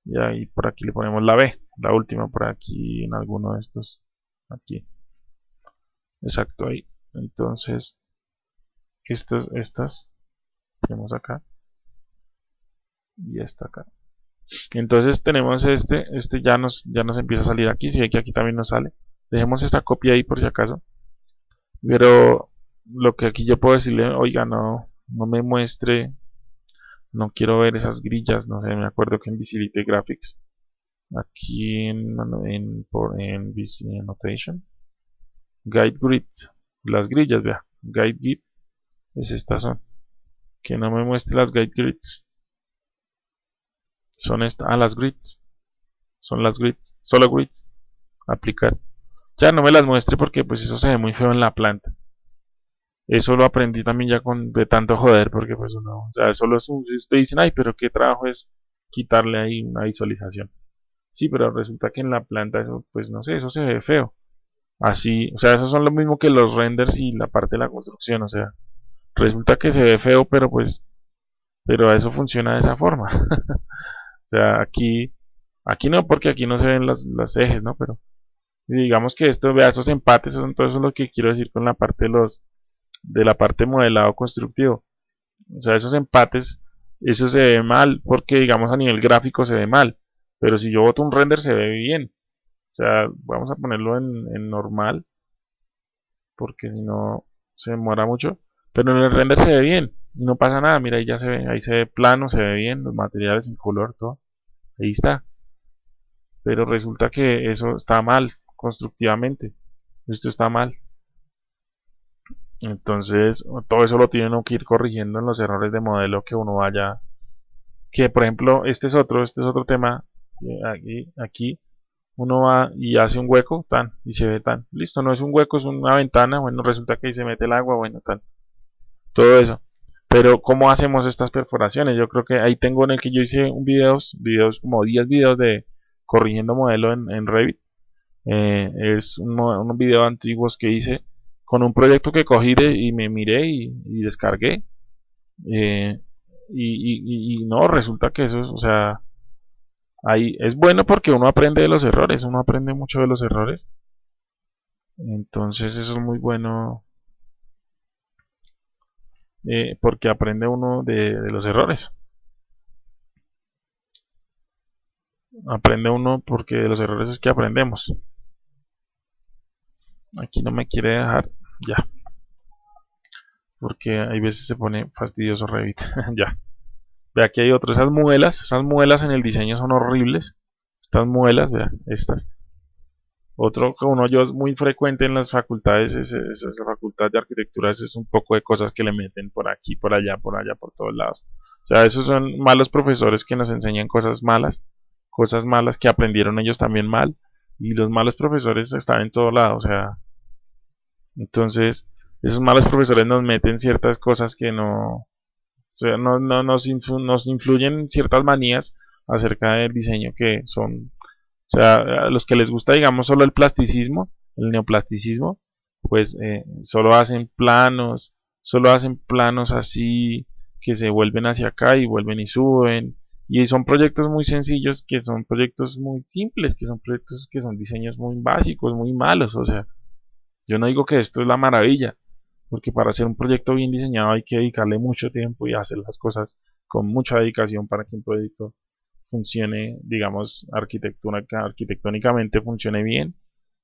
Y ahí por aquí le ponemos la B, la última por aquí en alguno de estos. Aquí. Exacto, ahí. Entonces, estas, estas, tenemos acá. Y esta acá. Entonces tenemos este, este ya nos, ya nos empieza a salir aquí, si ve que aquí también nos sale. Dejemos esta copia ahí por si acaso. Pero lo que aquí yo puedo decirle, oiga, no, no me muestre, no quiero ver esas grillas, no sé, me acuerdo que en Visibility Graphics, aquí en, en, por, en Annotation, Guide Grid, las grillas, vea, Guide Grid, es estas son, que no me muestre las Guide Grids son estas, ah, las grids, son las grids, solo grids, aplicar. Ya no me las muestre porque pues eso se ve muy feo en la planta. Eso lo aprendí también ya con de tanto joder porque pues uno, o sea, solo es un, si ustedes dicen, ay, pero qué trabajo es quitarle ahí una visualización. Sí, pero resulta que en la planta eso, pues no sé, eso se ve feo. Así, o sea, eso son lo mismo que los renders y la parte de la construcción, o sea, resulta que se ve feo, pero pues, pero eso funciona de esa forma. O sea, aquí, aquí no, porque aquí no se ven las, ejes, ¿no? Pero digamos que esto, vea, esos empates, son todo eso es lo que quiero decir con la parte de los, de la parte modelado constructivo. O sea, esos empates, eso se ve mal, porque digamos a nivel gráfico se ve mal. Pero si yo boto un render se ve bien. O sea, vamos a ponerlo en, en normal, porque si no se demora mucho. Pero en el render se ve bien no pasa nada, mira ahí ya se ve, ahí se ve plano, se ve bien, los materiales en color, todo, ahí está. Pero resulta que eso está mal constructivamente, esto está mal. Entonces, todo eso lo tiene que ir corrigiendo en los errores de modelo que uno vaya. Que por ejemplo, este es otro, este es otro tema. Aquí, aquí uno va y hace un hueco, tan, y se ve tan. Listo, no es un hueco, es una ventana. Bueno, resulta que ahí se mete el agua, bueno, tal. Todo eso. Pero ¿cómo hacemos estas perforaciones? Yo creo que ahí tengo en el que yo hice un video, videos como 10 videos de corrigiendo modelo en, Revit. Eh, es un, unos videos antiguos que hice con un proyecto que cogí y me miré y, descargué. Eh, y, no, resulta que eso es, o sea, ahí es bueno porque uno aprende de los errores, uno aprende mucho de los errores. Entonces eso es muy bueno eh, porque aprende uno de, los errores. Aprende uno porque de los errores es que aprendemos. Aquí no me quiere dejar ya. Porque hay veces se pone fastidioso Revit ya. Ve aquí hay otro esas muelas esas muelas en el diseño son horribles. Estas muelas vea estas. Otro que uno yo es muy frecuente en las facultades es, esa facultad de arquitectura es un poco de cosas que le meten por aquí por allá por allá por todos lados. O sea esos son malos profesores que nos enseñan cosas malas cosas malas que aprendieron ellos también mal y los malos profesores están en todo lado o sea entonces, esos malos profesores nos meten ciertas cosas que no, o sea, no, no nos, nos influyen ciertas manías acerca del diseño que son, o sea, a los que les gusta, digamos, solo el plasticismo, el neoplasticismo, pues eh, solo hacen planos, solo hacen planos así que se vuelven hacia acá y vuelven y suben. Y son proyectos muy sencillos, que son proyectos muy simples, que son proyectos que son diseños muy básicos, muy malos, o sea, yo no digo que esto es la maravilla, porque para hacer un proyecto bien diseñado hay que dedicarle mucho tiempo y hacer las cosas con mucha dedicación para que un proyecto funcione, digamos, arquitectónicamente funcione bien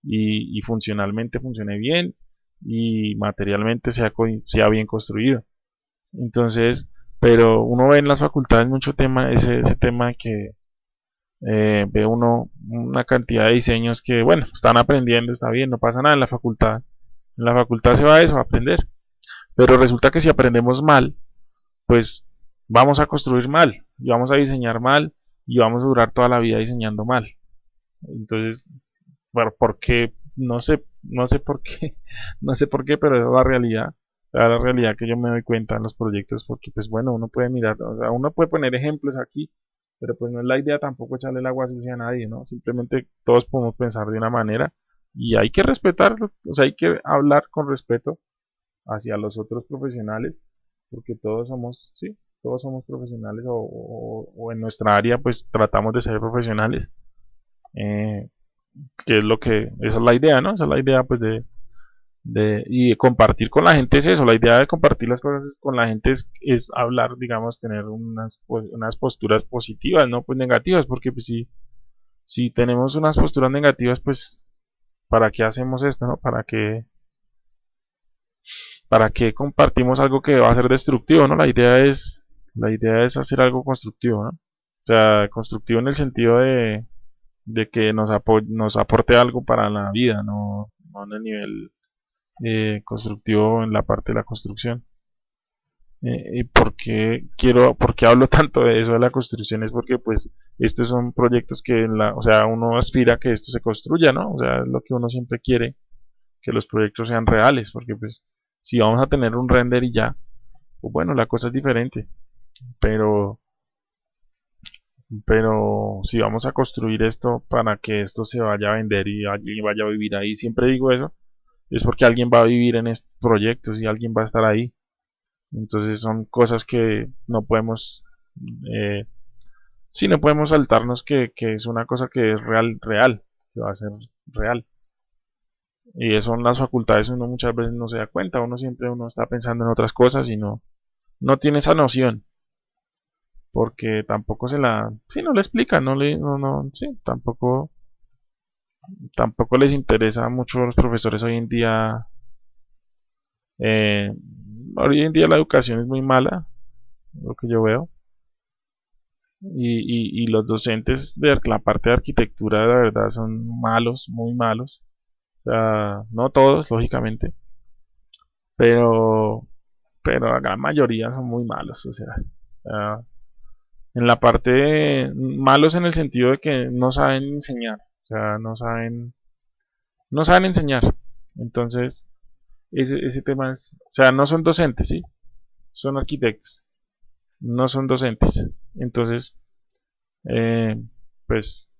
y, funcionalmente funcione bien y materialmente sea, sea bien construido. Entonces, pero uno ve en las facultades mucho tema, ese, ese tema que eh, ve uno una cantidad de diseños que, bueno, están aprendiendo, está bien, no pasa nada en la facultad. En la facultad se va a eso, a aprender. Pero resulta que si aprendemos mal, pues vamos a construir mal, y vamos a diseñar mal, y vamos a durar toda la vida diseñando mal. Entonces, bueno, ¿por qué? No sé, no sé por qué, no sé por qué, pero es la realidad, la realidad que yo me doy cuenta en los proyectos, porque pues bueno, uno puede mirar, o sea, uno puede poner ejemplos aquí, pero pues no es la idea tampoco echarle el agua sucia a nadie, ¿no? Simplemente todos podemos pensar de una manera y hay que respetarlo, o sea, hay que hablar con respeto hacia los otros profesionales, porque todos somos, sí, todos somos profesionales o, en nuestra área pues tratamos de ser profesionales, eh, que es lo que, esa es la idea, ¿no? Esa es la idea pues de, de, y compartir con la gente es eso, la idea de compartir las cosas con la gente es, es hablar, digamos, tener unas, pues, unas posturas positivas, no pues negativas, porque pues si, si tenemos unas posturas negativas, pues, ¿para qué hacemos esto, no? ¿Para qué, para qué compartimos algo que va a ser destructivo, no? La idea es, la idea es hacer algo constructivo, ¿no? O sea, constructivo en el sentido de, de que nos, nos aporte algo para la vida, no, no en el nivel eh, constructivo en la parte de la construcción. Eh, ¿Y por qué, quiero, por hablo tanto de eso de la construcción? Es porque pues estos son proyectos que, la, o sea, uno aspira a que esto se construya, ¿no? O sea, es lo que uno siempre quiere, que los proyectos sean reales, porque pues si vamos a tener un render y ya, pues bueno, la cosa es diferente, pero pero si vamos a construir esto para que esto se vaya a vender y vaya a vivir ahí, siempre digo eso, es porque alguien va a vivir en estos proyectos y alguien va a estar ahí. Entonces son cosas que no podemos, eh, sí, no podemos saltarnos que, es una cosa que es real, real, que va a ser real. Y eso en las facultades uno muchas veces no se da cuenta, uno siempre uno está pensando en otras cosas y no, no tiene esa noción. Porque tampoco se la, sí, no le explica, no le, no, no, sí, tampoco tampoco les interesa mucho a los profesores hoy en día. Eh, hoy en día la educación es muy mala, lo que yo veo. Y, los docentes de la parte de arquitectura, la verdad, son malos, muy malos. O sea, no todos, lógicamente. Pero, pero la gran mayoría son muy malos. O sea, en la parte malos en el sentido de que no saben enseñar. Sea, no saben, no saben enseñar. Entonces, ese, ese tema es, o sea, no son docentes, ¿sí? Son arquitectos. No son docentes. Entonces, eh, pues,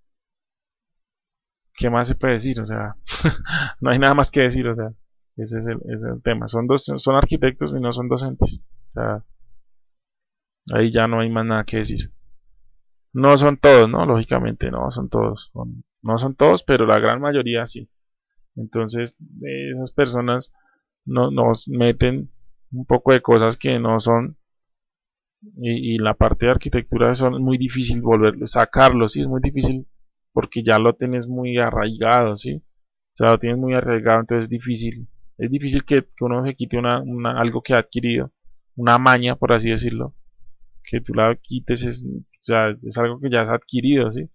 ¿qué más se puede decir? O sea, no hay nada más que decir, o sea, ese es el, ese es el tema. Son, dos, son arquitectos y no son docentes. O sea, ahí ya no hay más nada que decir. No son todos, ¿no? Lógicamente, no son todos. No son todos, pero la gran mayoría sí. Entonces, esas personas no, nos meten un poco de cosas que no son. Y, la parte de arquitectura es muy difícil volverlo, sacarlo, sí, es muy difícil porque ya lo tienes muy arraigado, sí. o sea, lo tienes muy arriesgado, entonces es difícil, es difícil que, uno se quite una, algo que ha adquirido, una maña, por así decirlo, que tú la quites, es, o sea, es algo que ya has adquirido, ¿sí?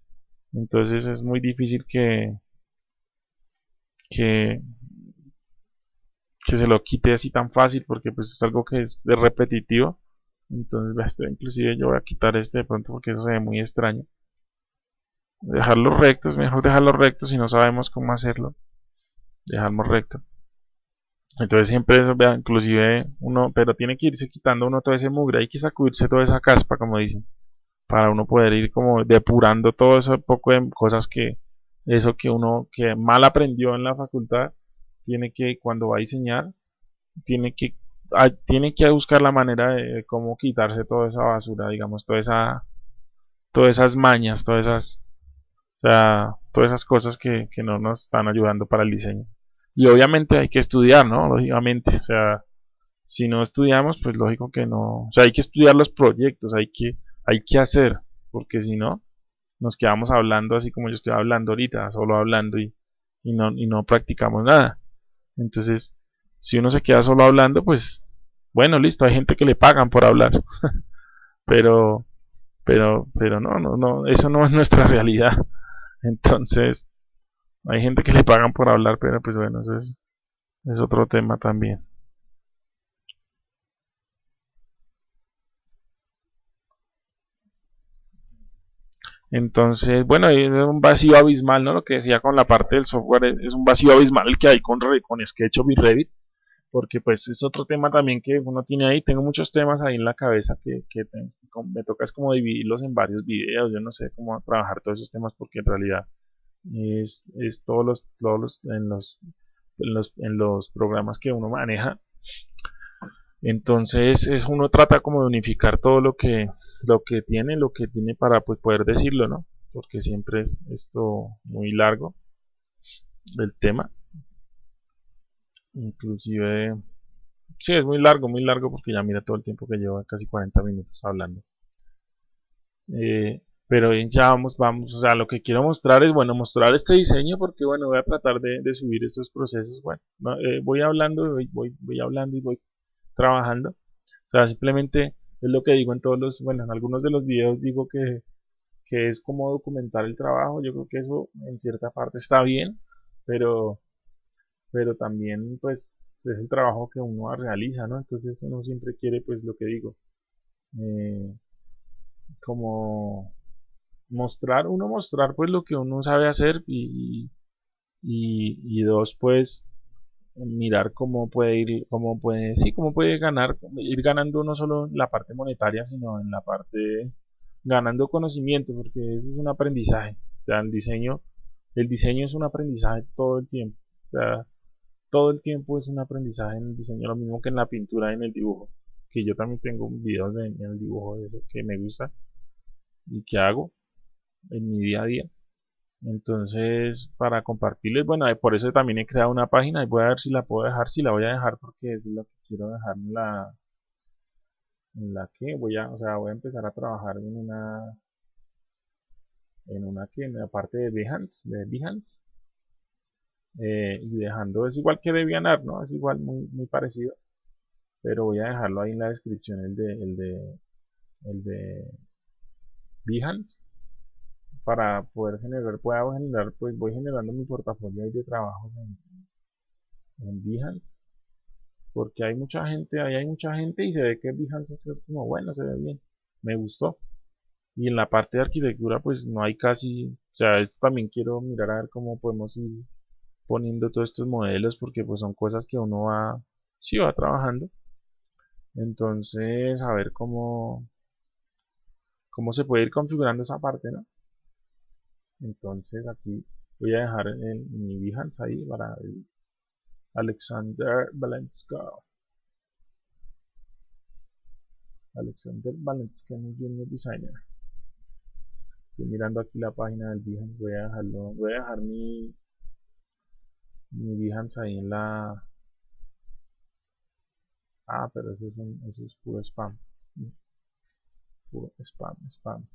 Entonces es muy difícil que, que, se lo quite así tan fácil porque pues es algo que es repetitivo. Entonces este, inclusive yo voy a quitar este de pronto porque eso se ve muy extraño. Dejarlo recto es mejor dejarlo recto si no sabemos cómo hacerlo. Dejarlo recto. Entonces siempre eso vea inclusive uno pero tiene que irse quitando uno todo ese mugre hay que sacudirse toda esa caspa como dicen para uno poder ir como depurando todo ese poco de cosas que eso que uno que mal aprendió en la facultad tiene que cuando va a diseñar tiene que tiene que buscar la manera de cómo quitarse toda esa basura digamos toda esa todas esas mañas todas esas o sea todas esas cosas que, que no nos están ayudando para el diseño. Y obviamente hay que estudiar no lógicamente o sea si no estudiamos pues lógico que no o sea hay que estudiar los proyectos hay que hay que hacer, porque si no, nos quedamos hablando así como yo estoy hablando ahorita, solo hablando y, no, y no practicamos nada. Entonces, si uno se queda solo hablando, pues, bueno, listo, hay gente que le pagan por hablar, pero, pero, pero no, no, no, eso no es nuestra realidad. Entonces, hay gente que le pagan por hablar, pero pues bueno, eso es, es otro tema también. Entonces, bueno, es un vacío abismal, ¿no? Lo que decía con la parte del software, es un vacío abismal el que hay con, con SketchUp y Revit, porque pues es otro tema también que uno tiene ahí, tengo muchos temas ahí en la cabeza que, que me toca es como dividirlos en varios videos, yo no sé cómo trabajar todos esos temas porque en realidad es, es todos los, todos los, en los, en los, en los programas que uno maneja entonces es uno trata como de unificar todo lo que lo que tiene lo que tiene para pues, poder decirlo no porque siempre es esto muy largo el tema. Inclusive sí es muy largo muy largo porque ya mira todo el tiempo que lleva casi 40 minutos hablando. Eh, pero ya vamos vamos o sea lo que quiero mostrar es bueno mostrar este diseño porque bueno voy a tratar de, subir estos procesos. Bueno eh, voy hablando voy, voy hablando y voy trabajando. O sea, simplemente es lo que digo en todos los, bueno, en algunos de los videos digo que, que es como documentar el trabajo. Yo creo que eso en cierta parte está bien, pero, pero también pues es el trabajo que uno realiza, ¿no? Entonces uno siempre quiere pues lo que digo, eh, como mostrar, uno mostrar pues lo que uno sabe hacer y, y, y dos pues mirar cómo puede ir, cómo puede, sí, cómo puede ganar, ir ganando no solo en la parte monetaria, sino en la parte ganando conocimiento, porque eso es un aprendizaje. O sea, el diseño, el diseño es un aprendizaje todo el tiempo. O sea, todo el tiempo es un aprendizaje en el diseño, lo mismo que en la pintura y en el dibujo. Que yo también tengo videos de, en el dibujo de eso que me gusta y que hago en mi día a día. Entonces, para compartirles, bueno, por eso también he creado una página y voy a ver si la puedo dejar, si la voy a dejar porque es lo que quiero dejar en la en la que voy a, o sea, voy a empezar a trabajar en una en una que en la parte de Behance, de Behance eh, y dejando, es igual que DeviantArt, ¿no? Es igual, muy, muy parecido pero voy a dejarlo ahí en la descripción el de el de el de Behance para poder generar, pueda generar, pues voy generando mi portafolio de trabajos en, en Behance porque hay mucha gente, ahí hay mucha gente y se ve que Behance es como bueno, se ve bien, me gustó. Y en la parte de arquitectura pues no hay casi, o sea, esto también quiero mirar a ver cómo podemos ir poniendo todos estos modelos porque pues son cosas que uno va, sí va trabajando. Entonces, a ver cómo, cómo se puede ir configurando esa parte, ¿no? Entonces aquí voy a dejar en mi Behance ahí para el Alexander Valenska Alexander Valenska Junior Designer. Estoy mirando aquí la página del Behance. Voy a dejarlo voy a dejar mi mi Behance ahí en la ah pero eso es, un, eso es puro spam. Puro spam spam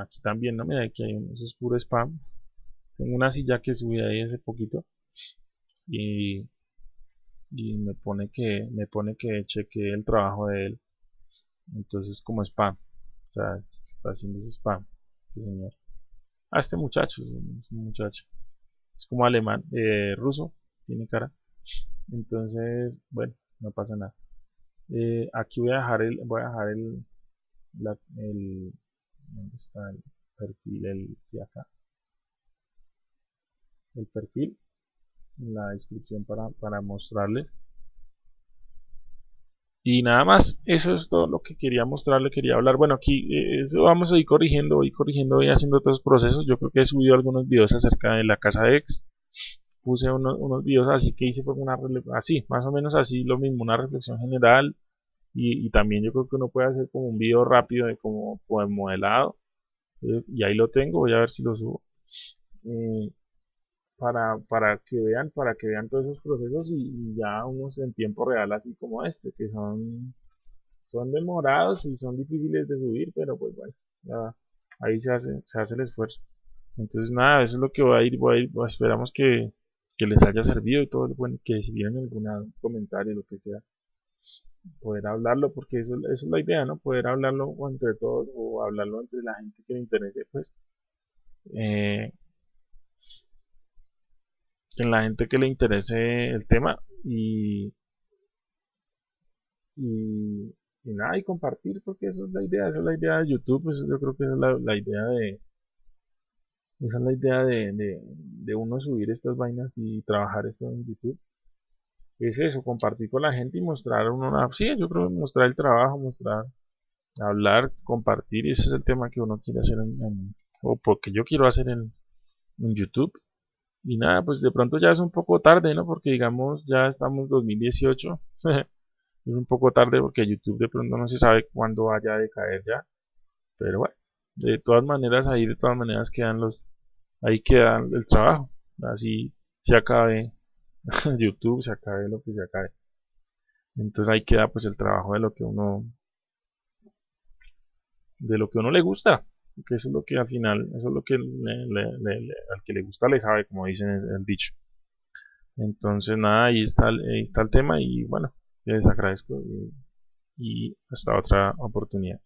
aquí también, ¿no? Mira, aquí hay un, eso es puro spam. tengo una silla que subí ahí hace poquito y, y me pone que me pone que chequeé el trabajo de él. Entonces como spam. O sea está haciendo ese spam este señor. Ah este muchacho es un muchacho. Es como alemán eh, ruso tiene cara. Entonces bueno no pasa nada. Eh, aquí voy a dejar el voy a dejar el, el ¿dónde está el perfil el sí acá el perfil la descripción para, para mostrarles y nada más, eso es todo lo que quería mostrarle, quería hablar. Bueno, aquí eh, eso vamos a ir corrigiendo, voy corrigiendo, voy haciendo otros procesos. Yo creo que he subido algunos videos acerca de la casa ex. Puse unos, unos videos así que hice una así, más o menos así, lo mismo, una reflexión general. Y, también yo creo que uno puede hacer como un video rápido de como, como modelado. Eh, y ahí lo tengo, voy a ver si lo subo. Eh, para, para que vean, para que vean todos esos procesos y, ya unos en tiempo real así como este, que son, son demorados y son difíciles de subir, pero pues bueno, ahí se hace, se hace el esfuerzo. Entonces nada, eso es lo que voy a ir, voy a ir, esperamos que, que les haya servido y todo, bueno, que si tienen algún comentario, lo que sea, poder hablarlo, porque eso, es la idea, ¿no? Poder hablarlo entre todos o hablarlo entre la gente que le interese, pues. Eh, en la gente que le interese el tema y, y, nada, y compartir, porque eso es la idea, esa es la idea de YouTube, pues yo creo que es la, idea de, esa es la idea de, de, uno subir estas vainas y trabajar esto en YouTube. Es eso, compartir con la gente y mostrar una, sí, yo creo mostrar el trabajo, mostrar, hablar, compartir, ese es el tema que uno quiere hacer en, o porque yo quiero hacer en, en YouTube y nada, pues de pronto ya es un poco tarde, ¿no? Porque digamos, ya estamos 2018. es un poco tarde porque YouTube de pronto no se sabe cuándo vaya a caer ya. Pero bueno, de todas maneras ahí de todas maneras quedan los ahí queda el trabajo. Así se acabe YouTube, se acabe lo que se acabe. Entonces ahí queda pues el trabajo de lo que uno de lo que uno le gusta que eso es lo que al final, eso es lo que al que le gusta le sabe, como dicen el dicho. Entonces nada, ahí está, está el tema y bueno, les agradezco y hasta otra oportunidad.